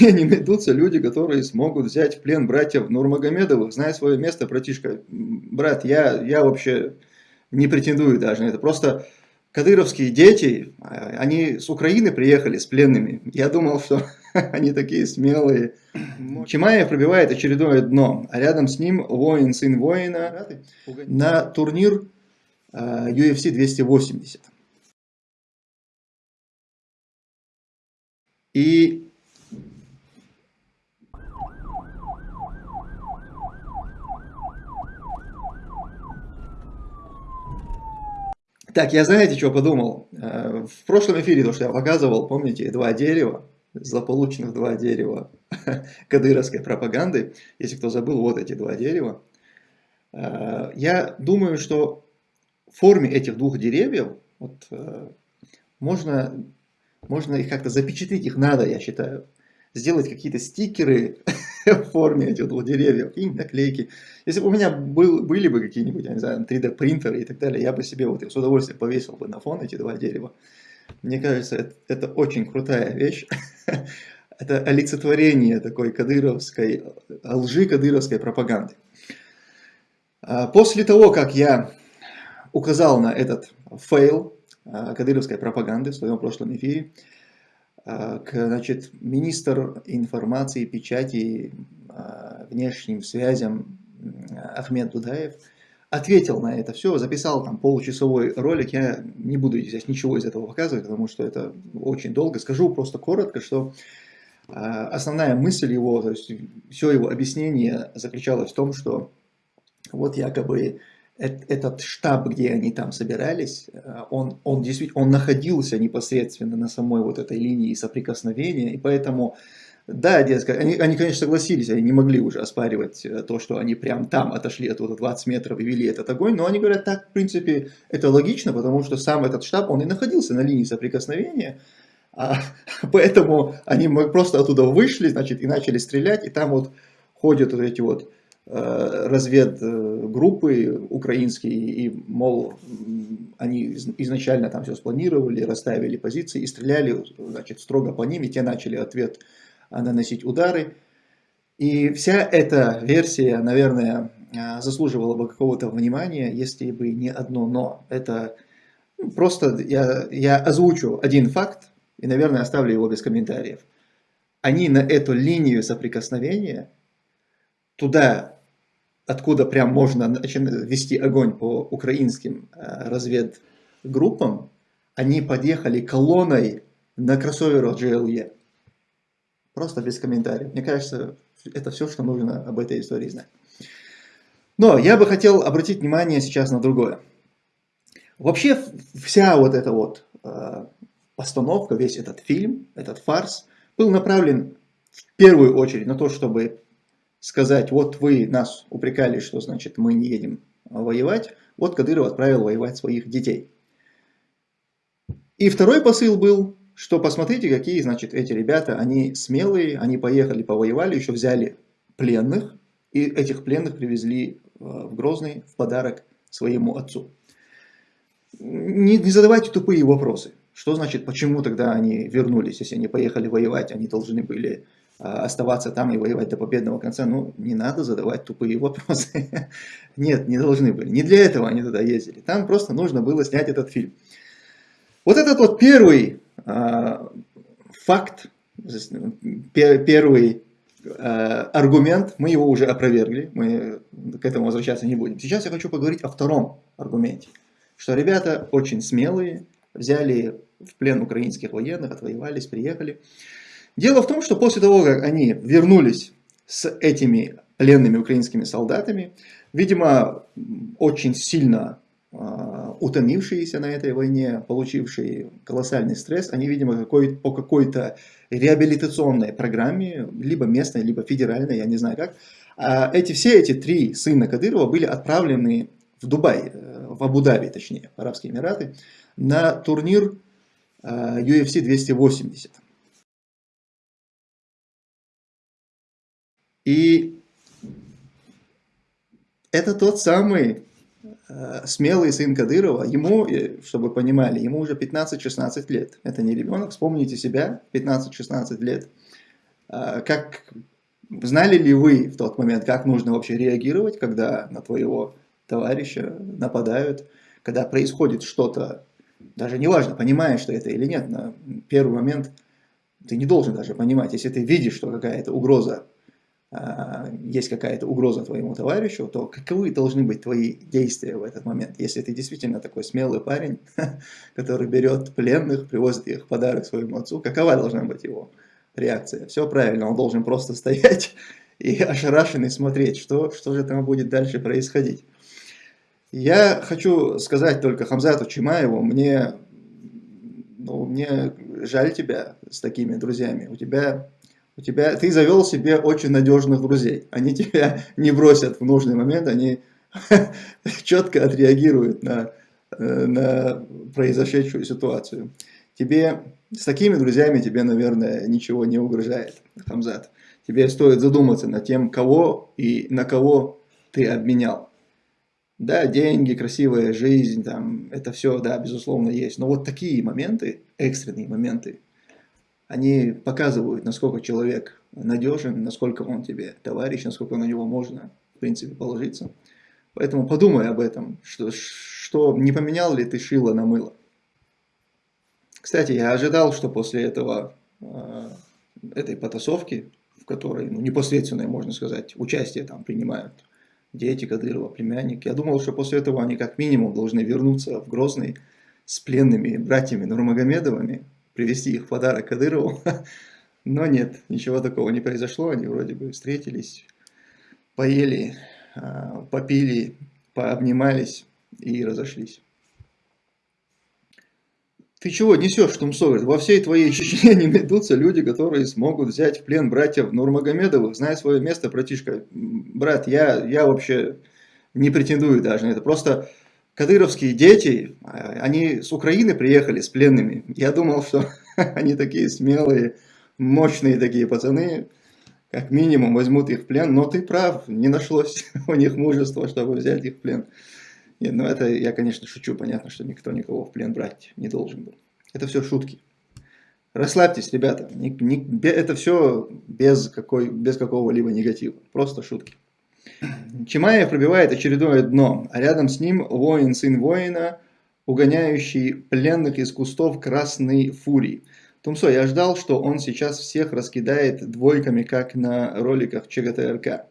мне не найдутся люди, которые смогут взять в плен братьев Нурмагомедовых, зная свое место, братишка. Брат, я, я вообще не претендую даже на это. Просто кадыровские дети, а, они с Украины приехали с пленными. Я думал, что они такие смелые. Чимаев пробивает очередное дно, а рядом с ним воин, сын воина, на турнир UFC 280. И Так, я знаете, что подумал? Э, в прошлом эфире, то, что я показывал, помните, два дерева, злополучных два дерева кадыровской пропаганды. Если кто забыл, вот эти два дерева. Э, я думаю, что в форме этих двух деревьев вот, э, можно, можно их как-то запечатлеть, их надо, я считаю. Сделать какие-то стикеры в форме этих двух деревьев, и наклейки. Если бы у меня был, были бы какие-нибудь, я не знаю, 3D принтеры и так далее, я бы себе вот с удовольствием повесил бы на фон эти два дерева. Мне кажется, это, это очень крутая вещь. это олицетворение такой кадыровской, лжи кадыровской пропаганды. А после того, как я указал на этот fail а, кадыровской пропаганды в своем прошлом эфире, значит, министр информации, печати, внешним связям Ахмед Дудаев – ответил на это все, записал там получасовой ролик, я не буду здесь ничего из этого показывать, потому что это очень долго, скажу просто коротко, что основная мысль его, то есть все его объяснение заключалось в том, что вот якобы этот штаб, где они там собирались, а, он, он действительно он находился непосредственно на самой вот этой линии соприкосновения, и поэтому да, дескать, они, они, конечно, согласились, они не могли уже оспаривать э, то, что они прям там отошли от вот 20 метров и вели этот огонь, но они говорят, так, в принципе, это логично, потому что сам этот штаб, он и находился на линии соприкосновения, а, поэтому они просто оттуда вышли, значит, и начали стрелять, и там вот ходят вот эти вот э, разведгруппы украинские, и, мол, они изначально там все спланировали, расставили позиции и стреляли, значит, строго по ним, и те начали ответ наносить удары. И вся эта версия, наверное, а, заслуживала бы какого-то внимания, если бы не одно «но». Это ну, просто я, я озвучу один факт и, наверное, оставлю его без комментариев. Они на эту линию соприкосновения, туда, откуда прям можно вести огонь по украинским а, разведгруппам, они подъехали колонной на кроссоверу GLE. Просто без комментариев. Мне кажется, это все, что нужно об этой истории знать. Но я бы хотел обратить внимание сейчас на другое. Вообще вся вот эта вот э, постановка, весь этот фильм, этот фарс, был направлен в первую очередь на то, чтобы сказать, вот вы нас упрекали, что значит мы не едем воевать, вот Кадыров отправил воевать своих детей. И второй посыл был, что посмотрите, какие, значит, эти ребята, они смелые, они поехали, повоевали, еще взяли пленных, и этих пленных привезли э, в Грозный в подарок своему отцу. Не, не задавайте тупые вопросы. Что значит, почему тогда они вернулись, если они поехали воевать, они должны были оставаться там и воевать до победного конца? Ну, не надо задавать тупые вопросы. Нет, не должны были. Не для этого они туда ездили. Там просто нужно было снять этот фильм. Вот этот вот первый а, факт, первый а, аргумент, мы его уже опровергли, мы к этому возвращаться не будем. Сейчас я хочу поговорить о втором аргументе, что ребята очень смелые, взяли в плен украинских военных, отвоевались, приехали. Дело в том, что после того, как они вернулись с этими пленными украинскими солдатами, видимо, очень сильно а, утомившиеся на этой войне, получившие колоссальный стресс, они, видимо, какой, по какой-то реабилитационной программе, либо местной, либо федеральной, я не знаю как, а эти, все эти три сына Кадырова были отправлены в Дубай, э, в Абу-Даби, точнее, в Арабские Эмираты, на турнир UFC 280. И это тот самый Э, смелый сын Кадырова, ему, э, чтобы понимали, ему уже 15-16 лет. Это не ребенок, вспомните себя, 15-16 лет. А, как знали ли вы в тот момент, как нужно вообще реагировать, когда на твоего товарища нападают, когда происходит что-то, даже неважно, понимаешь ты это или нет, на первый момент ты не должен даже понимать, если ты видишь, что какая-то угроза, есть какая-то угроза твоему товарищу, то каковы должны быть твои действия в этот момент, если ты действительно такой смелый парень, который берет пленных, привозит их в подарок своему отцу, какова должна быть его реакция. Все правильно, он должен просто стоять и ошарашенный смотреть, что, что же там будет дальше происходить. Я хочу сказать только Хамзату Чимаеву, мне, ну, мне жаль тебя с такими друзьями. У тебя, у тебя, ты завел себе очень надежных друзей. Они тебя не бросят в нужный момент, они четко отреагируют на, на произошедшую ситуацию. Тебе с такими друзьями тебе, наверное, ничего не угрожает, Хамзат. Тебе стоит задуматься над тем, кого и на кого ты обменял. Да, деньги, красивая жизнь, там, это все, да, безусловно, есть. Но вот такие моменты, экстренные моменты, они показывают, насколько человек надежен, насколько он тебе товарищ, насколько на него можно, в принципе, положиться. Поэтому подумай об этом, что, что не поменял ли ты шило на мыло. Кстати, я ожидал, что после этого, э, этой потасовки, в которой ну, непосредственное, можно сказать, участие там принимают дети Кадырова, племянник, я думал, что после этого они как минимум должны вернуться в Грозный с пленными братьями Нурмагомедовыми, привезти их в подарок Кадырову. Но нет, ничего такого не произошло, они вроде бы встретились, поели, э, попили, пообнимались и разошлись. Ты чего несешь, Тумсовер? Во всей твоей Чечне не найдутся люди, которые смогут взять в плен братьев Нурмагомедовых. Знай свое место, братишка. Брат, я, я вообще не претендую даже на это. Просто кадыровские дети, а, они с Украины приехали с пленными. Я думал, что они такие смелые, мощные такие пацаны, как минимум возьмут их в плен. Но ты прав, не нашлось у них мужества, чтобы взять их в плен. Нет, ну это я, конечно, шучу. Понятно, что никто никого в плен брать не должен был. Это все шутки. Расслабьтесь, ребята. Это все без, без какого-либо негатива. Просто шутки. Чимаев пробивает очередное дно, а рядом с ним воин, сын воина, угоняющий пленных из кустов красной фурии. Тумсо, я ждал, что он сейчас всех раскидает двойками, как на роликах ЧГТРК.